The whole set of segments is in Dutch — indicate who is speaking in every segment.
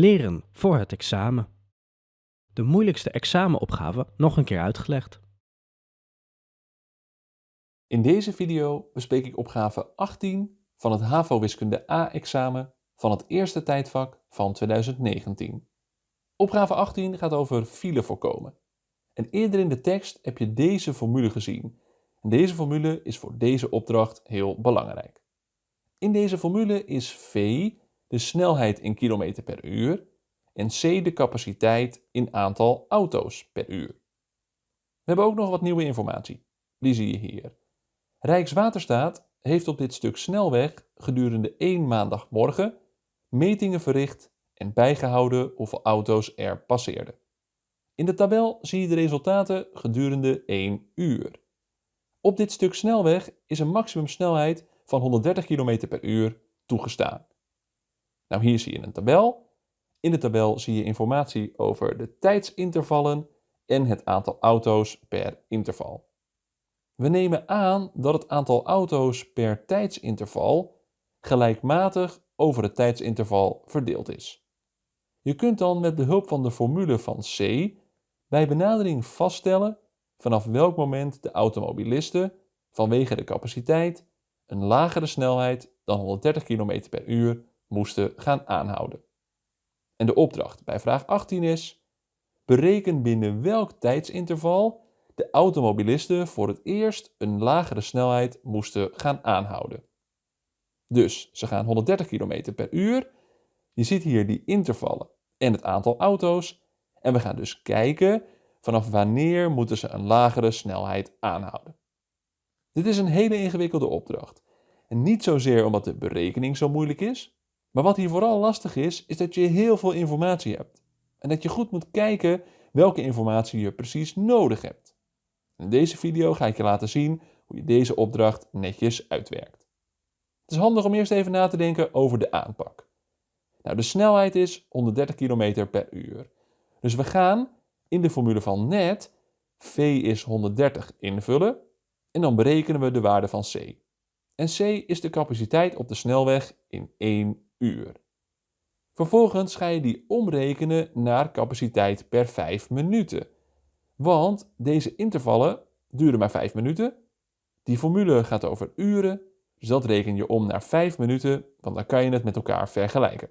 Speaker 1: Leren voor het examen. De moeilijkste examenopgave nog een keer uitgelegd.
Speaker 2: In deze video bespreek ik opgave 18 van het HAVO-wiskunde A-examen van het eerste tijdvak van 2019. Opgave 18 gaat over file voorkomen. En eerder in de tekst heb je deze formule gezien. En deze formule is voor deze opdracht heel belangrijk. In deze formule is v de snelheid in kilometer per uur en c de capaciteit in aantal auto's per uur. We hebben ook nog wat nieuwe informatie. Die zie je hier. Rijkswaterstaat heeft op dit stuk snelweg gedurende één maandagmorgen metingen verricht en bijgehouden hoeveel auto's er passeerden. In de tabel zie je de resultaten gedurende 1 uur. Op dit stuk snelweg is een maximumsnelheid van 130 km per uur toegestaan. Nou, hier zie je een tabel. In de tabel zie je informatie over de tijdsintervallen en het aantal auto's per interval. We nemen aan dat het aantal auto's per tijdsinterval gelijkmatig over het tijdsinterval verdeeld is. Je kunt dan met behulp van de formule van C bij benadering vaststellen vanaf welk moment de automobilisten vanwege de capaciteit een lagere snelheid dan 130 km per uur moesten gaan aanhouden. En de opdracht bij vraag 18 is: bereken binnen welk tijdsinterval de automobilisten voor het eerst een lagere snelheid moesten gaan aanhouden. Dus ze gaan 130 km per uur. Je ziet hier die intervallen en het aantal auto's. En we gaan dus kijken vanaf wanneer moeten ze een lagere snelheid aanhouden. Dit is een hele ingewikkelde opdracht. En niet zozeer omdat de berekening zo moeilijk is, maar wat hier vooral lastig is, is dat je heel veel informatie hebt. En dat je goed moet kijken welke informatie je precies nodig hebt. In deze video ga ik je laten zien hoe je deze opdracht netjes uitwerkt. Het is handig om eerst even na te denken over de aanpak. Nou, de snelheid is 130 km per uur. Dus we gaan in de formule van net v is 130 invullen en dan berekenen we de waarde van c. En c is de capaciteit op de snelweg in 1 uur. Vervolgens ga je die omrekenen naar capaciteit per 5 minuten. Want deze intervallen duren maar 5 minuten. Die formule gaat over uren, dus dat reken je om naar 5 minuten, want dan kan je het met elkaar vergelijken.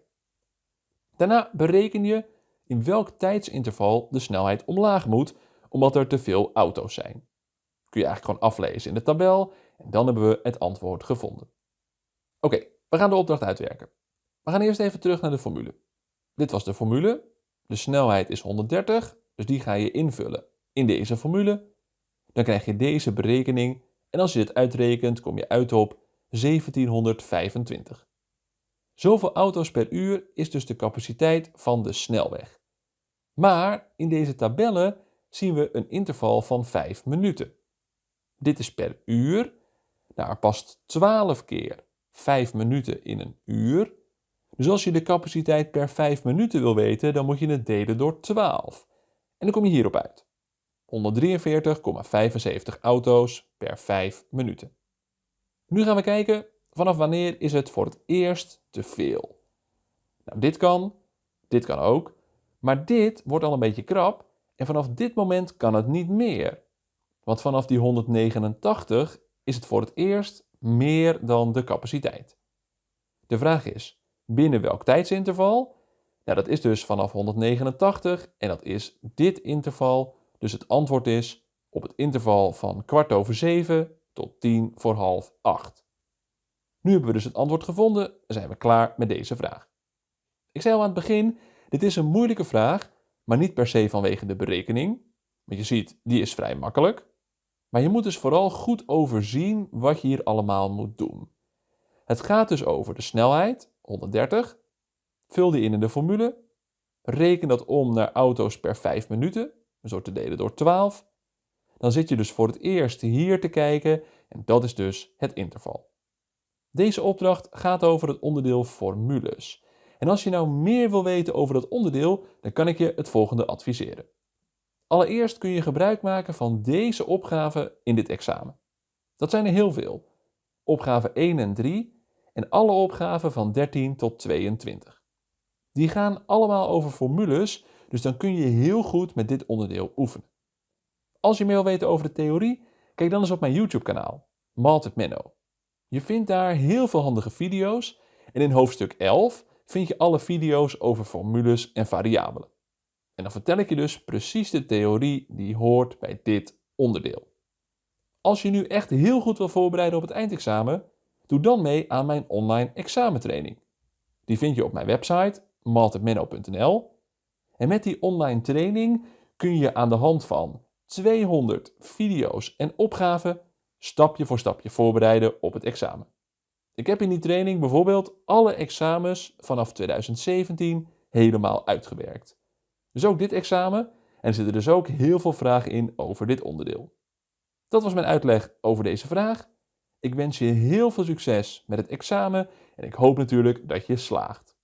Speaker 2: Daarna bereken je in welk tijdsinterval de snelheid omlaag moet, omdat er te veel auto's zijn. Kun je eigenlijk gewoon aflezen in de tabel en dan hebben we het antwoord gevonden. Oké, we gaan de opdracht uitwerken. We gaan eerst even terug naar de formule. Dit was de formule. De snelheid is 130, dus die ga je invullen in deze formule. Dan krijg je deze berekening en als je dit uitrekent kom je uit op 1725. Zoveel auto's per uur is dus de capaciteit van de snelweg. Maar in deze tabellen zien we een interval van 5 minuten. Dit is per uur. Nou, er past 12 keer 5 minuten in een uur. Dus als je de capaciteit per 5 minuten wil weten, dan moet je het delen door 12. En dan kom je hierop uit. 143,75 auto's per 5 minuten. Nu gaan we kijken vanaf wanneer is het voor het eerst te veel. Nou, dit kan, dit kan ook, maar dit wordt al een beetje krap en vanaf dit moment kan het niet meer. Want vanaf die 189 is het voor het eerst meer dan de capaciteit. De vraag is, Binnen welk tijdsinterval? Nou, dat is dus vanaf 189 en dat is dit interval. Dus het antwoord is op het interval van kwart over 7 tot 10 voor half 8. Nu hebben we dus het antwoord gevonden en zijn we klaar met deze vraag. Ik zei al aan het begin, dit is een moeilijke vraag, maar niet per se vanwege de berekening. Want je ziet, die is vrij makkelijk. Maar je moet dus vooral goed overzien wat je hier allemaal moet doen. Het gaat dus over de snelheid, 130. Vul die in in de formule. Reken dat om naar auto's per 5 minuten, zo te delen door 12. Dan zit je dus voor het eerst hier te kijken en dat is dus het interval. Deze opdracht gaat over het onderdeel formules. En als je nou meer wil weten over dat onderdeel, dan kan ik je het volgende adviseren. Allereerst kun je gebruik maken van deze opgaven in dit examen. Dat zijn er heel veel. Opgave 1 en 3 en alle opgaven van 13 tot 22. Die gaan allemaal over formules, dus dan kun je heel goed met dit onderdeel oefenen. Als je meer wil weten over de theorie, kijk dan eens op mijn YouTube kanaal, Malted Menno. Je vindt daar heel veel handige video's en in hoofdstuk 11 vind je alle video's over formules en variabelen. En dan vertel ik je dus precies de theorie die hoort bij dit onderdeel. Als je nu echt heel goed wil voorbereiden op het eindexamen, doe dan mee aan mijn online examentraining. Die vind je op mijn website maltedmenno.nl. En met die online training kun je aan de hand van 200 video's en opgaven stapje voor stapje voorbereiden op het examen. Ik heb in die training bijvoorbeeld alle examens vanaf 2017 helemaal uitgewerkt. Dus ook dit examen en er zitten dus ook heel veel vragen in over dit onderdeel. Dat was mijn uitleg over deze vraag. Ik wens je heel veel succes met het examen en ik hoop natuurlijk dat je slaagt.